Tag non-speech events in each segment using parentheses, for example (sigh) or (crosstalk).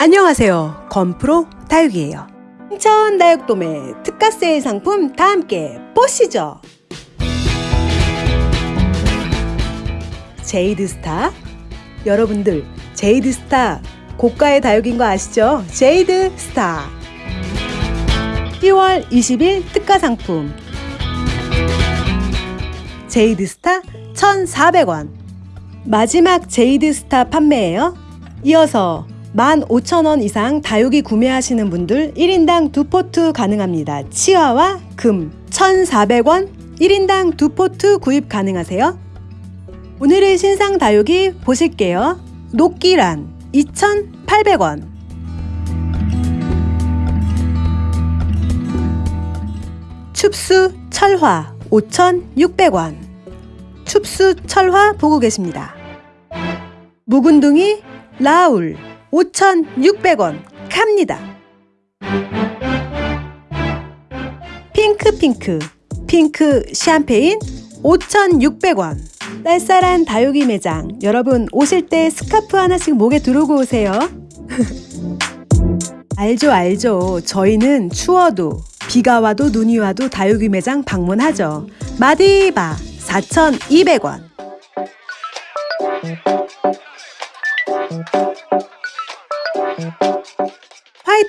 안녕하세요. 건프로 다육이에요. 인천 다육돔의 특가 세일 상품 다 함께 보시죠. 제이드스타 여러분들 제이드스타 고가의 다육인 거 아시죠? 제이드스타 10월 20일 특가 상품 제이드스타 1,400원 마지막 제이드스타 판매예요. 이어서 15,000원 이상 다육이 구매하시는 분들 1인당 두 포트 가능합니다. 치와와 금 1,400원 1인당 두 포트 구입 가능하세요. 오늘의 신상 다육이 보실게요. 녹기란 2,800원 춥스 철화 5,600원 춥수 철화 보고 계십니다. 묵은둥이 라울 5,600원 갑니다. 핑크핑크 핑크 샴페인 5,600원 쌀쌀한 다육이 매장 여러분 오실 때 스카프 하나씩 목에 두르고 오세요. (laughs) 알죠 알죠 저희는 추워도 비가 와도 눈이 와도 다육이 매장 방문하죠. 마디바 4,200원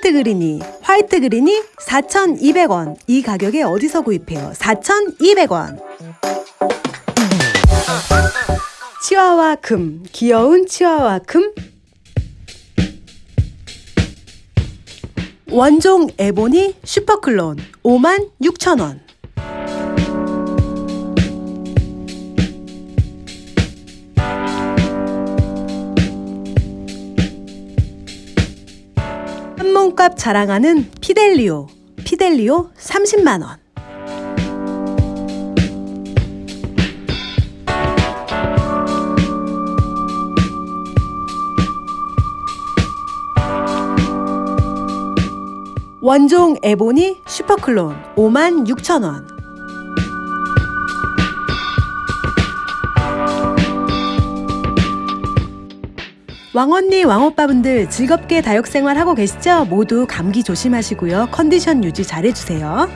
화이트 그린이 화이트 그린이 4,200원. 이 가격에 어디서 구입해요? 4,200원. 치와와 금 귀여운 치와와 금. 원종 에보니 슈퍼클론 56,000원 값 자랑하는 피델리오 피델리오 30만원. 원종 에보니 슈퍼클론 56,000원 왕언니 왕오빠분들 즐겁게 다육생활 하고 계시죠? 모두 감기 조심하시고요. 컨디션 유지 잘해주세요.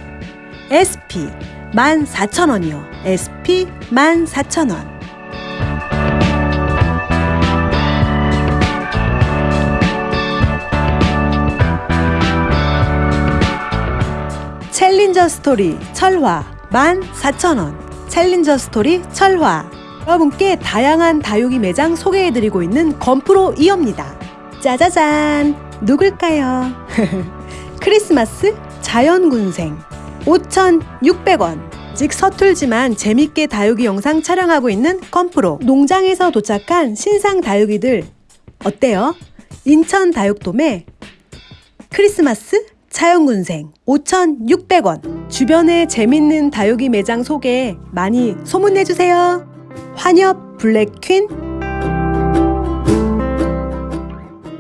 SP 14,000원이요. SP 14,000원 챌린저 스토리 철화 14,000원 챌린저 스토리 철화 여러분께 다양한 다육이 매장 소개해드리고 있는 건프로 이어입니다. 짜자잔! 누굴까요? (laughs) 크리스마스 자연군생. 5,600원. 즉 서툴지만 재밌게 다육이 영상 촬영하고 있는 건프로. 농장에서 도착한 신상 다육이들. 어때요? 인천 다육돔에 크리스마스 차영군생. 5,600원. 주변에 재밌는 다육이 매장 소개 많이 소문내주세요 환엽 블랙퀸.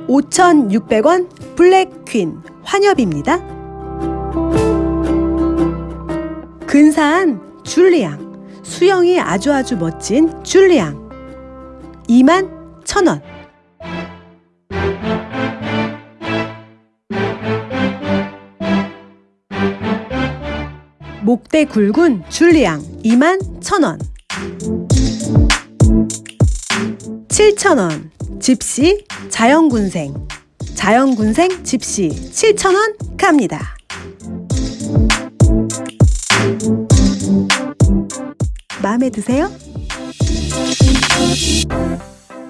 5,600원 블랙퀸 환엽입니다. 근사한 줄리앙. 수영이 아주 아주 멋진 줄리앙. 2만 1,000원. 목대 굵은 줄리앙 2만 1,000원 7,000원. 집시 자연군생. 자연군생 집시 7,000원 갑니다. 마음에 드세요?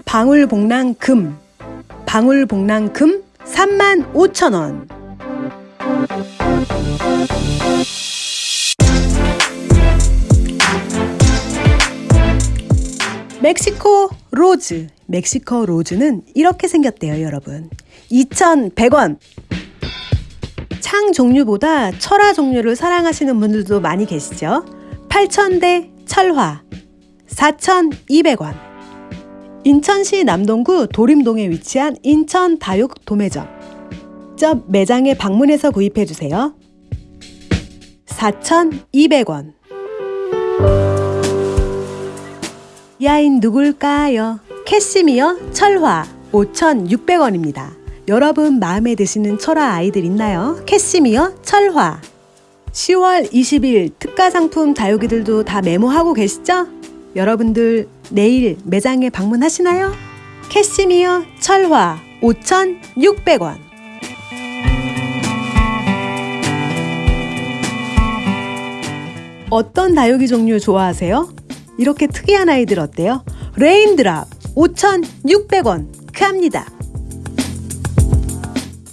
방울복랑 금. 방울복랑 금 35,000원. 멕시코 로즈 멕시코 로즈는 이렇게 생겼대요 여러분. 2,100원. 창 종류보다 철화 종류를 사랑하시는 분들도 많이 계시죠? 8,000대 철화 4,200원. 인천시 남동구 도림동에 위치한 인천 다육 도매점. 저 매장에 방문해서 구입해주세요. 4,200원 야인 누굴까요? 캐시미어 철화 5,600원입니다. 여러분 마음에 드시는 철화 아이들 있나요? 캐시미어, 철화. 10월 20일 특가 상품 다육이들도 다 메모하고 계시죠? 여러분들 내일 매장에 방문하시나요? 캐시미어, 철화 5,600원. 어떤 다육이 종류 좋아하세요? 이렇게 특이한 아이들 어때요? 레인드랍 5,600원 크합니다.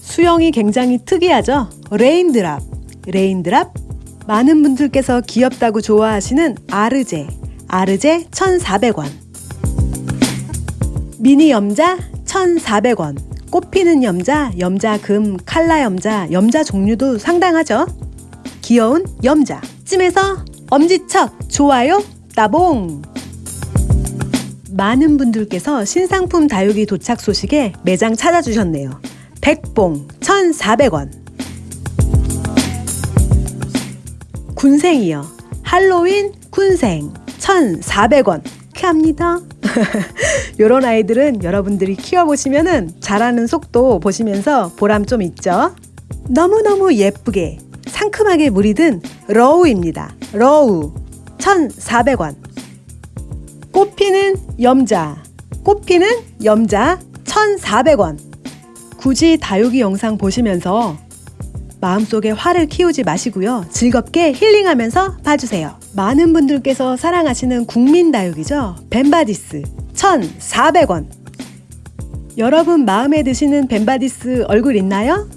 수형이 굉장히 특이하죠? 레인드랍, 레인드랍. 많은 분들께서 귀엽다고 좋아하시는 아르제, 아르제 1,400원. 미니 염자 1,400원. 꽃피는 염자, 염자금, 칼라 염자, 염자 종류도 상당하죠? 귀여운 염자. 찜에서 엄지척, 좋아요, 따봉! 많은 분들께서 신상품 다육이 도착 소식에 매장 찾아주셨네요. 백봉 1,400원 군생이요. 할로윈 군생 1,400원 합니다. 이런 아이들은 여러분들이 키워보시면 자라는 속도 보시면서 보람 좀 있죠? 너무너무 예쁘게 상큼하게 물이 든 러우입니다. 러우 1,400원 꽃피는 염자 꽃피는 염자 1,400원 굳이 다육이 영상 보시면서 마음속에 화를 키우지 마시고요. 즐겁게 힐링하면서 봐주세요. 많은 분들께서 사랑하시는 국민 다육이죠. 벤바디스 1,400원 여러분 마음에 드시는 벤바디스 얼굴 있나요?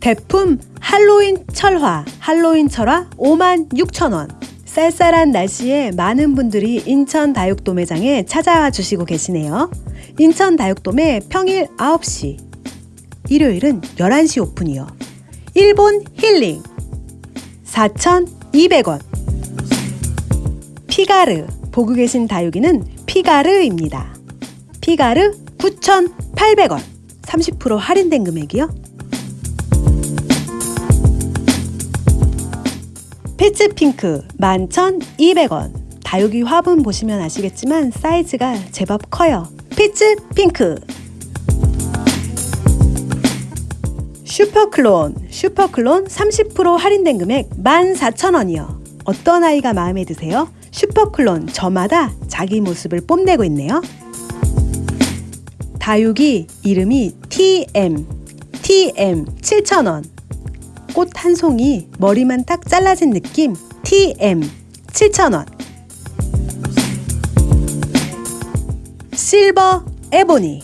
대품 할로윈 철화, 할로윈 철화 56,000원 쌀쌀한 날씨에 많은 분들이 인천 다육도매장에 찾아와 주시고 계시네요. 인천 다육도매 평일 9시, 일요일은 11시 오픈이요. 일본 힐링 4,200원 피가르 보고 계신 다육이는 피가르입니다. 피가르 9,800원 30% 할인된 금액이요. 피츠핑크 11,200원. 다육이 화분 보시면 아시겠지만 사이즈가 제법 커요. 피츠핑크. 슈퍼클론. 슈퍼클론 30% 할인된 금액 14,000원이요. 어떤 아이가 마음에 드세요? 슈퍼클론 저마다 자기 모습을 뽐내고 있네요. 다육이 이름이 TM TM 7,000원 꽃 한 송이 머리만 딱 잘라진 느낌 TM 7,000원. 실버 에보니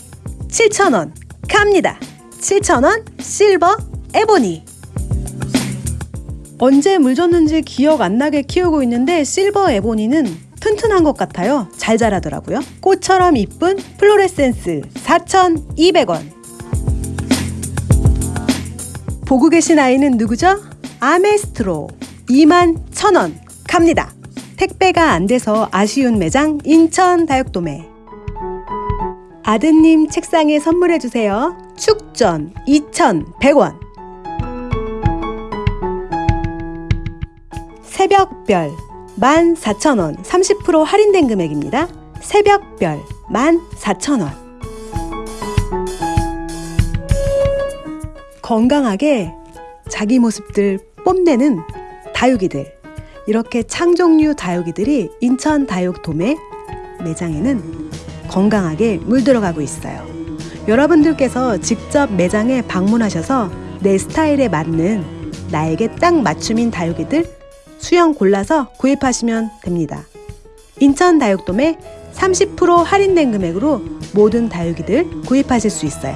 7,000원. 갑니다. 7,000원 실버 에보니. 언제 물 줬는지 기억 안 나게 키우고 있는데 실버 에보니는 튼튼한 것 같아요. 잘 자라더라고요. 꽃처럼 이쁜 플로레센스 4,200원 보고 계신 아이는 누구죠? 아메스트로 2만 1,000원 갑니다. 택배가 안 돼서 아쉬운 매장 인천 다육도매 아드님 책상에 선물해 주세요. 축전 2,100원 새벽별 14,000원 30% 할인된 금액입니다. 새벽별 14,000원 건강하게 자기 모습들 뽐내는 다육이들 이렇게 창종류 다육이들이 인천 다육 도매 매장에는 건강하게 물들어가고 있어요. 여러분들께서 직접 매장에 방문하셔서 내 스타일에 맞는 나에게 딱 맞춤인 다육이들 수영 골라서 구입하시면 됩니다. 인천 다육돔에 30% 할인된 금액으로 모든 다육이들 구입하실 수 있어요.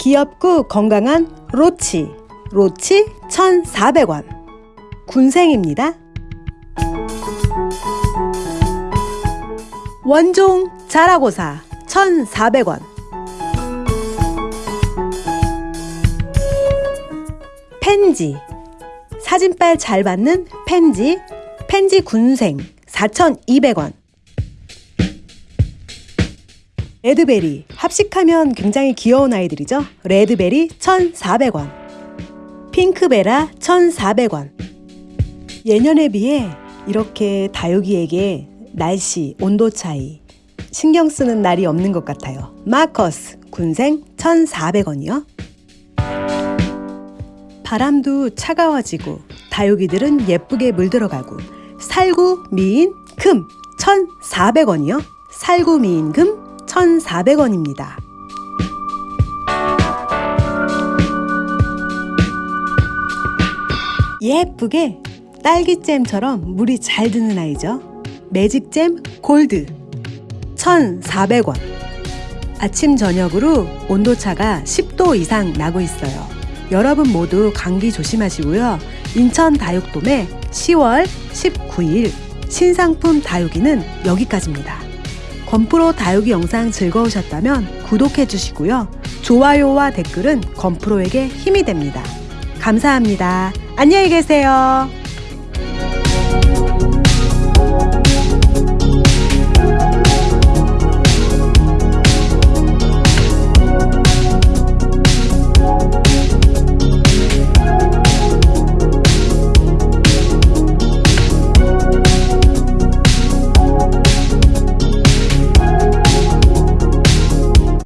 귀엽고 건강한 로치. 로치 1,400원. 군생입니다. 원종 자라고사 1,400원. 펜지. 사진빨 잘 받는 펜지. 펜지 군생 4,200원. 레드베리 합식하면 굉장히 귀여운 아이들이죠. 레드베리 1,400원. 핑크베라 1,400원. 예년에 비해 이렇게 다육이에게 날씨, 온도 차이 신경 쓰는 날이 없는 것 같아요. 마커스 군생 1,400원이요. 바람도 차가워지고 다육이들은 예쁘게 물들어가고 살구 미인 금 1,400원이요. 살구 미인 금 1,400원입니다. 예쁘게 딸기잼처럼 물이 잘 드는 아이죠. 매직잼 골드 1,400원. 아침 저녁으로 온도차가 10도 이상 나고 있어요. 여러분 모두 감기 조심하시고요. 인천 다육돔의 10월 19일 신상품 다육이는 여기까지입니다. 건프로 다육이 영상 즐거우셨다면 구독해 주시고요. 좋아요와 댓글은 건프로에게 힘이 됩니다. 감사합니다. 안녕히 계세요.